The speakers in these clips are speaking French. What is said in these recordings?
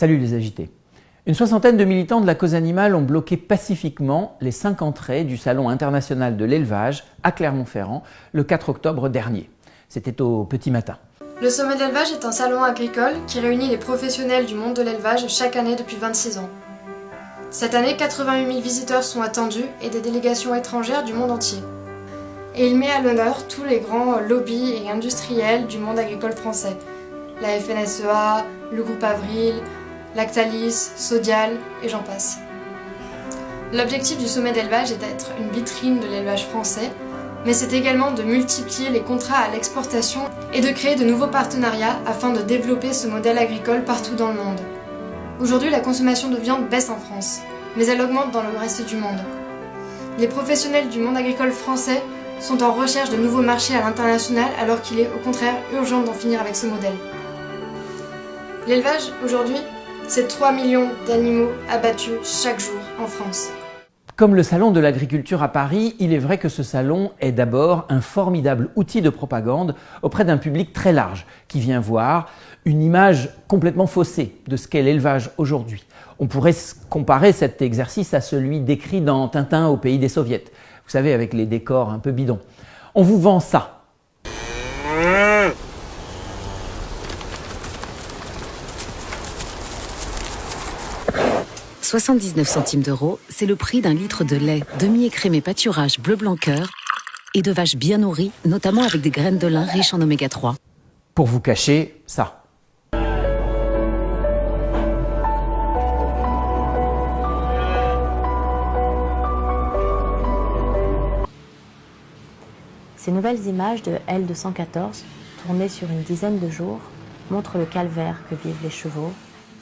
Salut les agités. Une soixantaine de militants de la cause animale ont bloqué pacifiquement les cinq entrées du Salon international de l'élevage à Clermont-Ferrand le 4 octobre dernier. C'était au petit matin. Le sommet d'élevage est un salon agricole qui réunit les professionnels du monde de l'élevage chaque année depuis 26 ans. Cette année, 88 000 visiteurs sont attendus et des délégations étrangères du monde entier. Et il met à l'honneur tous les grands lobbies et industriels du monde agricole français. La FNSEA, le groupe Avril, Lactalis, Sodial et j'en passe. L'objectif du sommet d'élevage est d'être une vitrine de l'élevage français, mais c'est également de multiplier les contrats à l'exportation et de créer de nouveaux partenariats afin de développer ce modèle agricole partout dans le monde. Aujourd'hui, la consommation de viande baisse en France, mais elle augmente dans le reste du monde. Les professionnels du monde agricole français sont en recherche de nouveaux marchés à l'international alors qu'il est au contraire urgent d'en finir avec ce modèle. L'élevage, aujourd'hui, c'est 3 millions d'animaux abattus chaque jour en France. Comme le Salon de l'agriculture à Paris, il est vrai que ce salon est d'abord un formidable outil de propagande auprès d'un public très large qui vient voir une image complètement faussée de ce qu'est l'élevage aujourd'hui. On pourrait comparer cet exercice à celui décrit dans Tintin au pays des soviets. Vous savez, avec les décors un peu bidons. On vous vend ça, 79 centimes d'euros, c'est le prix d'un litre de lait demi-écrémé pâturage bleu blanc cœur et de vaches bien nourries, notamment avec des graines de lin riches en oméga 3. Pour vous cacher ça. Ces nouvelles images de L214, tournées sur une dizaine de jours, montrent le calvaire que vivent les chevaux,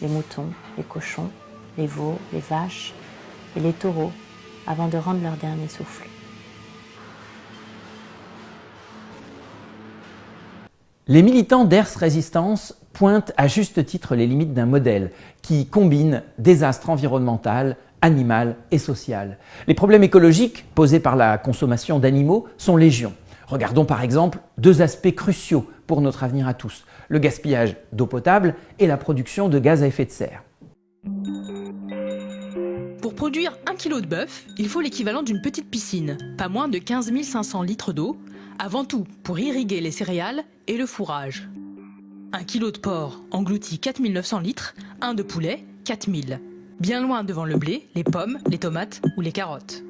les moutons, les cochons les veaux, les vaches et les taureaux avant de rendre leur dernier souffle. Les militants d'Ers Résistance pointent à juste titre les limites d'un modèle qui combine désastre environnemental, animal et social. Les problèmes écologiques posés par la consommation d'animaux sont légion. Regardons par exemple deux aspects cruciaux pour notre avenir à tous, le gaspillage d'eau potable et la production de gaz à effet de serre. Pour produire 1 kg de bœuf, il faut l'équivalent d'une petite piscine, pas moins de 15 500 litres d'eau, avant tout pour irriguer les céréales et le fourrage. 1 kg de porc engloutit 4 900 litres, un de poulet 4000. Bien loin devant le blé, les pommes, les tomates ou les carottes.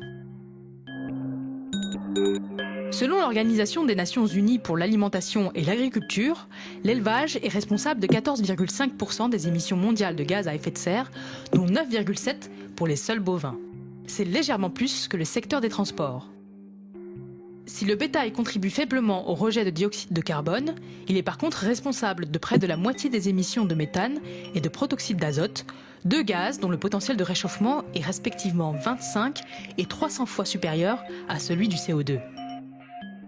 Selon l'Organisation des Nations Unies pour l'alimentation et l'agriculture, l'élevage est responsable de 14,5% des émissions mondiales de gaz à effet de serre, dont 9,7% pour les seuls bovins. C'est légèrement plus que le secteur des transports. Si le bétail contribue faiblement au rejet de dioxyde de carbone, il est par contre responsable de près de la moitié des émissions de méthane et de protoxyde d'azote, deux gaz dont le potentiel de réchauffement est respectivement 25 et 300 fois supérieur à celui du CO2.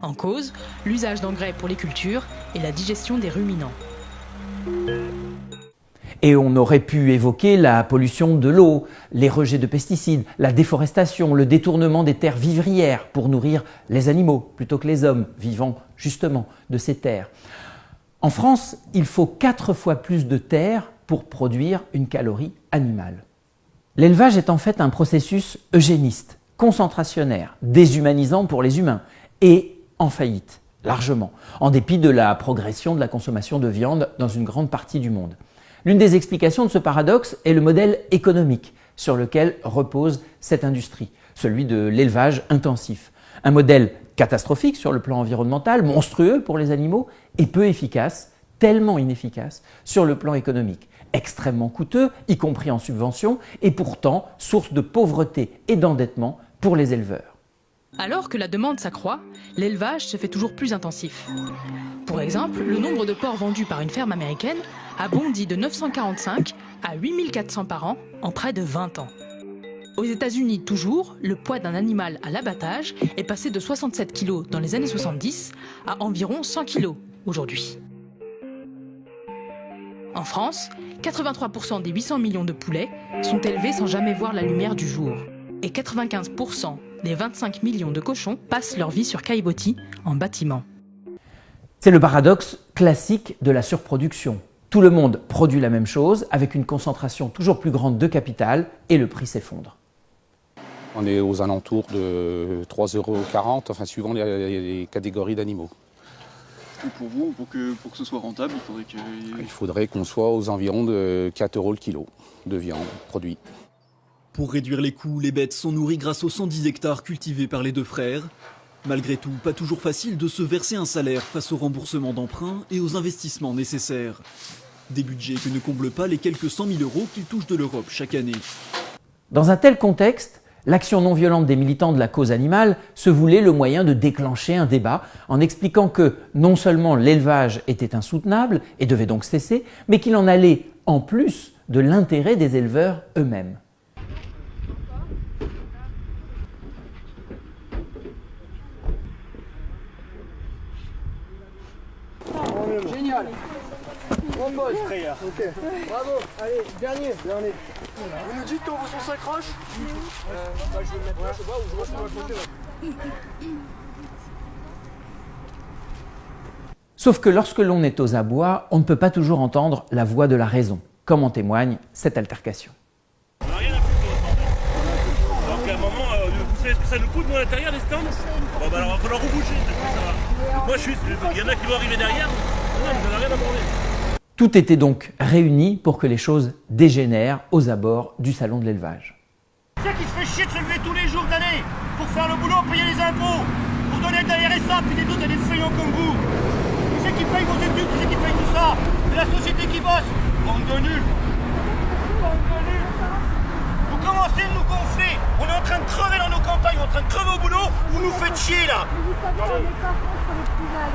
En cause, l'usage d'engrais pour les cultures et la digestion des ruminants. Et on aurait pu évoquer la pollution de l'eau, les rejets de pesticides, la déforestation, le détournement des terres vivrières pour nourrir les animaux plutôt que les hommes vivant justement de ces terres. En France, il faut quatre fois plus de terres pour produire une calorie animale. L'élevage est en fait un processus eugéniste, concentrationnaire, déshumanisant pour les humains et en faillite, largement, en dépit de la progression de la consommation de viande dans une grande partie du monde. L'une des explications de ce paradoxe est le modèle économique sur lequel repose cette industrie, celui de l'élevage intensif. Un modèle catastrophique sur le plan environnemental, monstrueux pour les animaux et peu efficace, tellement inefficace sur le plan économique. Extrêmement coûteux, y compris en subvention, et pourtant source de pauvreté et d'endettement pour les éleveurs. Alors que la demande s'accroît, l'élevage se fait toujours plus intensif. Pour exemple, le nombre de porcs vendus par une ferme américaine a bondi de 945 à 8400 par an en près de 20 ans. Aux États-Unis, toujours, le poids d'un animal à l'abattage est passé de 67 kg dans les années 70 à environ 100 kg aujourd'hui. En France, 83% des 800 millions de poulets sont élevés sans jamais voir la lumière du jour. Et 95% des 25 millions de cochons passent leur vie sur caillebotis en bâtiment. C'est le paradoxe classique de la surproduction. Tout le monde produit la même chose avec une concentration toujours plus grande de capital et le prix s'effondre. On est aux alentours de 3,40 euros, enfin suivant les, catégories d'animaux. pour vous, pour que, pour que ce soit rentable, il faudrait que... Il faudrait qu'on soit aux environs de 4 euros le kilo de viande produite. Pour réduire les coûts, les bêtes sont nourries grâce aux 110 hectares cultivés par les deux frères. Malgré tout, pas toujours facile de se verser un salaire face au remboursement d'emprunts et aux investissements nécessaires. Des budgets que ne comblent pas les quelques 100 000 euros qu'ils touchent de l'Europe chaque année. Dans un tel contexte, l'action non violente des militants de la cause animale se voulait le moyen de déclencher un débat en expliquant que non seulement l'élevage était insoutenable et devait donc cesser, mais qu'il en allait en plus de l'intérêt des éleveurs eux-mêmes. Ok. Bravo. Allez, dernier. Dernier. Vous nous dites quand vous s'accroche euh, bah, Je vais le mettre là, je sais pas, ou je vois sur la côté. Sauf que lorsque l'on est aux abois, on ne peut pas toujours entendre la voix de la raison, comme en témoigne cette altercation. On n'a rien à foutre Donc à un moment, euh, vous savez ce que ça nous coûte nous à l'intérieur les stands Bon bah alors il va falloir reboucher, ça va. Moi je suis, il y en a qui vont arriver derrière, non, vous n'avez rien à demander. Tout était donc réuni pour que les choses dégénèrent aux abords du salon de l'élevage. C'est qui se fait chier de se lever tous les jours de l'année pour faire le boulot, payer les impôts, pour donner de la RSA, puis des autres à des feignants comme vous. Qui c'est qui paye vos études, qui c'est qui paye tout ça. C'est la société qui bosse. Bande de nuls. Bande de nuls. Vous commencez de nous gonfler. On est en train de crever dans campagnes, on est en train de crever au boulot, vous nous faites chier là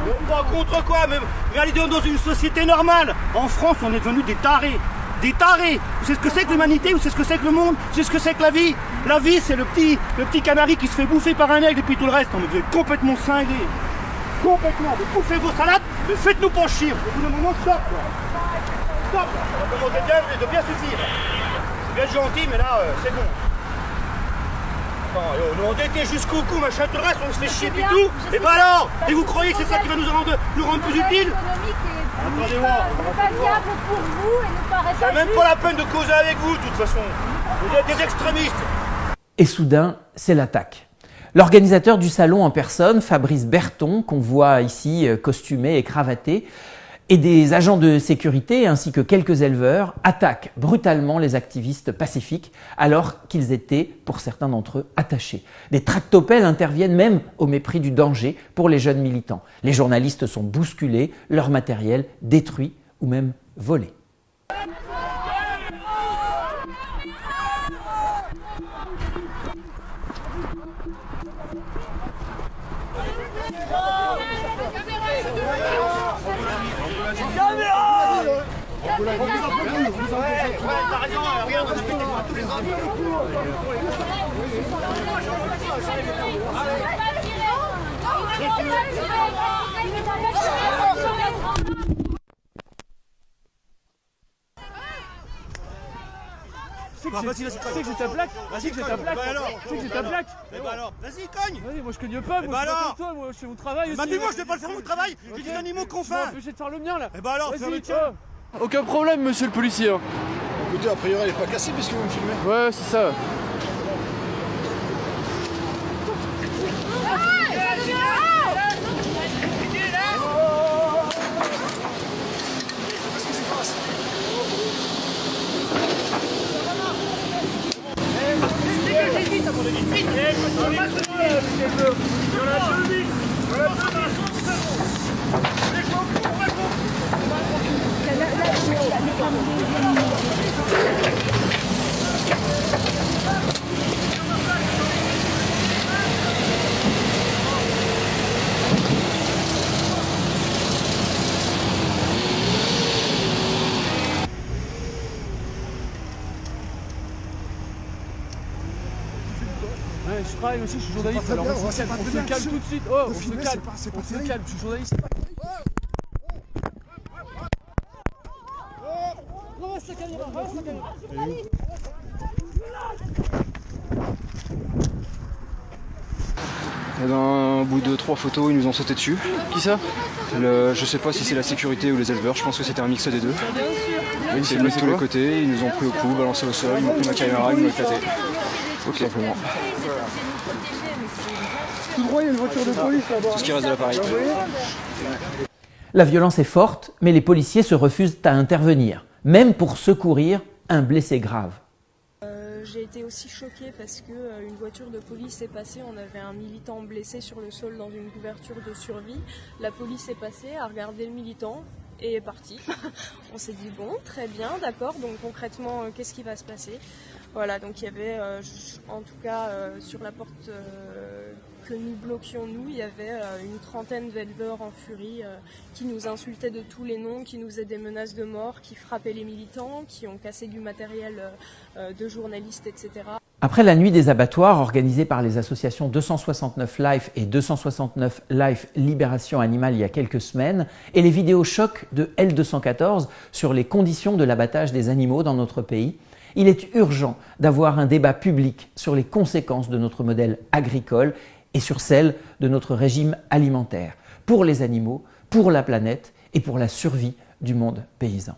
on pas contre quoi Mais allez dans une société normale En France, on est devenus des tarés des tarés Vous savez ce que c'est que l'humanité Vous savez ce que c'est que le monde Vous savez ce que c'est que la vie La vie, c'est le petit, le petit canari qui se fait bouffer par un aigle et puis tout le reste. Non, mais vous êtes complètement cinglés. Complètement. Vous bouffez vos salades, mais faites-nous pas chier. Au bout d'un moment, stop, quoi. Stop. Ça va commencer bien, de bien suffire. C'est bien gentil, mais là, euh, c'est bon. Attends, yo, nous endettés jusqu'au cou, le reste, on se fait chier et tout. Et bah alors Et vous croyez que c'est ça qui va nous rendre, nous rendre plus utiles Attendez-moi. pas viable pour vous et ne paraît C'est même pas la peine de causer avec vous, de toute façon. Vous êtes des extrémistes. Et soudain, c'est l'attaque. L'organisateur du salon en personne, Fabrice Berton, qu'on voit ici euh, costumé et cravaté, et des agents de sécurité ainsi que quelques éleveurs attaquent brutalement les activistes pacifiques alors qu'ils étaient, pour certains d'entre eux, attachés. Des tractopelles interviennent même au mépris du danger pour les jeunes militants. Les journalistes sont bousculés, leur matériel détruit ou même volé. Caméra On vous applaudit, on vous applaudit. Ouais, t'as raison, regarde, on est moi tous les ans. Allez, C'est que j'ai ta plaque Vas-y que j'ai ta plaque. C'est que j'ai ta plaque. Eh bah alors, vas-y cogne. Vas-y, moi je cogne pas, Eh moi bah je suis comme toi, moi je fais mon travail aussi. Bah mais moi je vais pas le faire mon travail. J'ai des animaux qu'on Tu m'as fait empêché de faire le mien là. Eh bah alors, Vas-y, fais le tien. Aucun problème, monsieur le policier. hein. Écoutez, a priori, elle est pas cassée puisque vous me filmez. Ouais, c'est ça. Ouais, je travaille aussi, je suis journaliste. Alors on se calme, tout de suite. Oh, on se calme, on se calme, je suis journaliste. Ramasse la caméra, ramasse la caméra. Et dans, au bout de trois photos, ils nous ont sauté dessus. Qui ça? Le, Je sais pas si c'est la sécurité ou les éleveurs, je pense que c'était un mix des deux. Oui, Ils s'est mis de tous les côtés, ils nous ont pris au cou, balancé au sol, ils m'ont pris ma caméra, ils m'ont éclaté. Ok. Simplement. Tout droit, il y a une voiture de police là-bas. Tout ce qui reste de l'appareil. La violence est forte, mais les policiers se refusent à intervenir, même pour secourir un blessé grave. J'ai été aussi choquée parce que euh, une voiture de police est passée, on avait un militant blessé sur le sol dans une couverture de survie. La police est passée, a regardé le militant et est partie. on s'est dit bon, très bien, d'accord, donc concrètement, euh, qu'est-ce qui va se passer? Voilà, donc il y avait, euh, en tout cas euh, sur la porte que nous bloquions nous, il y avait euh, une trentaine d'éleveurs en furie euh, qui nous insultaient de tous les noms, qui nous faisaient des menaces de mort, qui frappaient les militants, qui ont cassé du matériel euh, de journalistes, etc. Après la nuit des abattoirs organisée par les associations 269 Life et 269 Life Libération Animale il y a quelques semaines, et les vidéos chocs de L214 sur les conditions de l'abattage des animaux dans notre pays, il est urgent d'avoir un débat public sur les conséquences de notre modèle agricole et sur celles de notre régime alimentaire, pour les animaux, pour la planète et pour la survie du monde paysan.